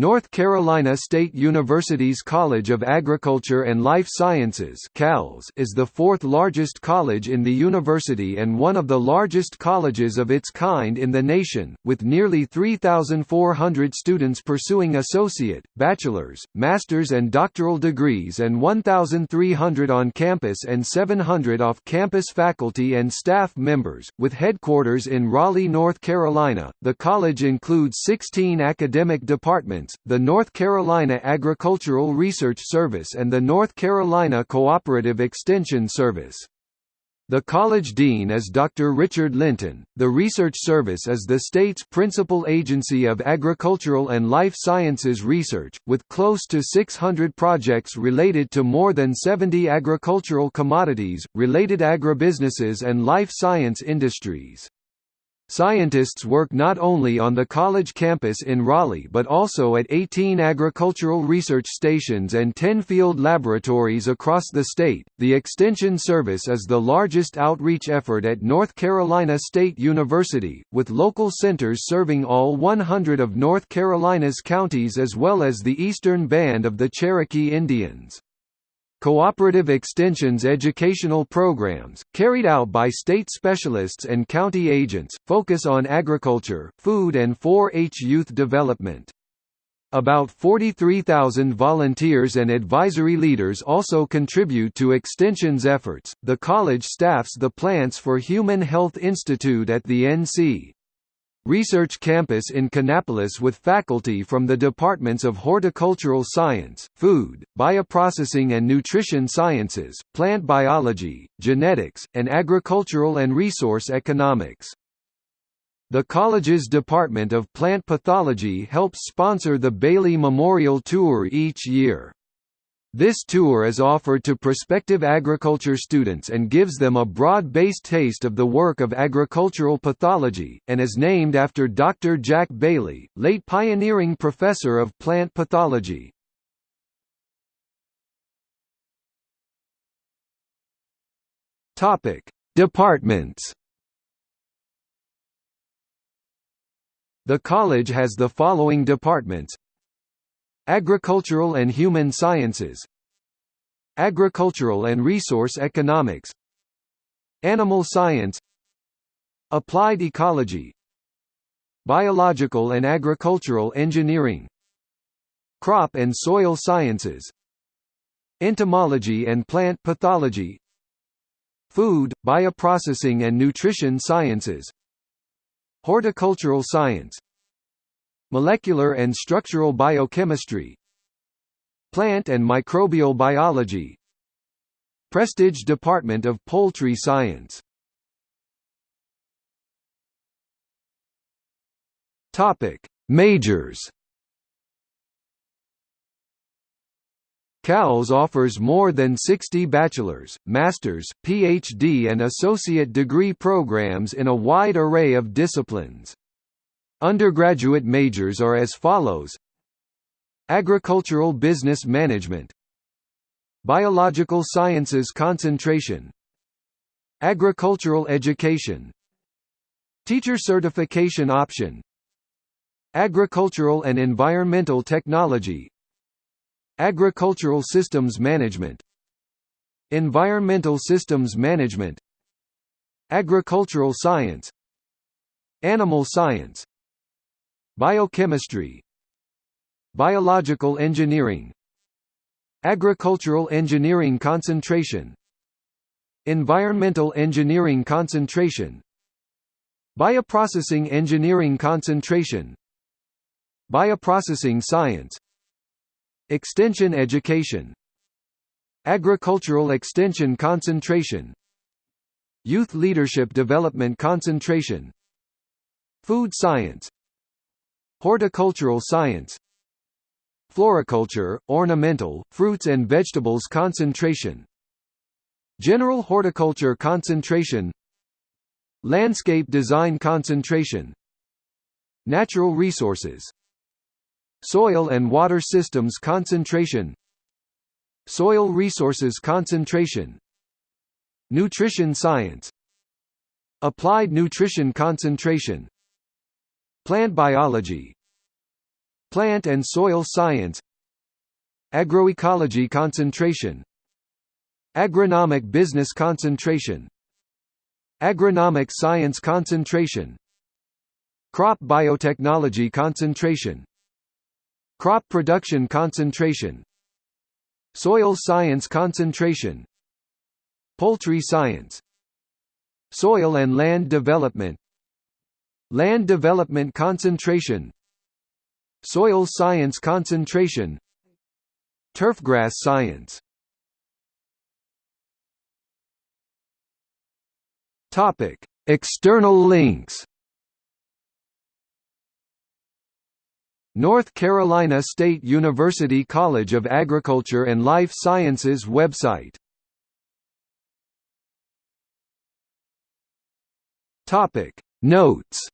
North Carolina State University's College of Agriculture and Life Sciences is the fourth largest college in the university and one of the largest colleges of its kind in the nation, with nearly 3,400 students pursuing associate, bachelor's, master's and doctoral degrees and 1,300 on campus and 700 off-campus faculty and staff members. With headquarters in Raleigh, North Carolina, the college includes 16 academic departments the North Carolina Agricultural Research Service and the North Carolina Cooperative Extension Service. The college dean is Dr. Richard Linton. The Research Service is the state's principal agency of agricultural and life sciences research, with close to 600 projects related to more than 70 agricultural commodities, related agribusinesses and life science industries. Scientists work not only on the college campus in Raleigh but also at 18 agricultural research stations and 10 field laboratories across the state. The Extension Service is the largest outreach effort at North Carolina State University, with local centers serving all 100 of North Carolina's counties as well as the eastern band of the Cherokee Indians. Cooperative Extension's educational programs, carried out by state specialists and county agents, focus on agriculture, food and 4-H youth development. About 43,000 volunteers and advisory leaders also contribute to Extension's efforts. The college staffs the Plants for Human Health Institute at the NC. Research campus in Kannapolis with faculty from the departments of Horticultural Science, Food, Bioprocessing and Nutrition Sciences, Plant Biology, Genetics, and Agricultural and Resource Economics. The college's Department of Plant Pathology helps sponsor the Bailey Memorial Tour each year. This tour is offered to prospective agriculture students and gives them a broad-based taste of the work of agricultural pathology, and is named after Dr. Jack Bailey, late pioneering professor of plant pathology. Departments The college has the following departments Agricultural and Human Sciences. Agricultural and Resource Economics. Animal Science. Applied Ecology. Biological and Agricultural Engineering. Crop and Soil Sciences. Entomology and Plant Pathology. Food, Bioprocessing and Nutrition Sciences. Horticultural Science Molecular and structural biochemistry Plant and microbial biology Prestage Department of Poultry Science Topic: Majors. CALS offers more than 60 bachelor's, master's, PhD and associate degree programs in a wide array of disciplines. Undergraduate majors are as follows. Agricultural Business Management. Biological Sciences Concentration. Agricultural Education. Teacher Certification Option. Agricultural and Environmental Technology. Agricultural Systems Management. Environmental Systems Management. Agricultural Science. Animal Science Biochemistry. Biological engineering. Agricultural engineering concentration. Environmental engineering concentration. Bioprocessing engineering concentration. Bioprocessing science. Extension education. Agricultural extension concentration. Youth leadership development concentration. Food science Horticultural science Floriculture, ornamental, fruits and vegetables concentration General horticulture concentration Landscape design concentration Natural resources Soil and water systems concentration Soil resources concentration Nutrition science Applied nutrition concentration Plant biology Plant and soil science Agroecology concentration Agronomic business concentration Agronomic science concentration Crop biotechnology concentration Crop production concentration Soil science concentration Poultry science Soil and land development Land development concentration Soil science concentration Turfgrass science Topic: External links. North Carolina State University College of Agriculture and Life Sciences website. Topic: Notes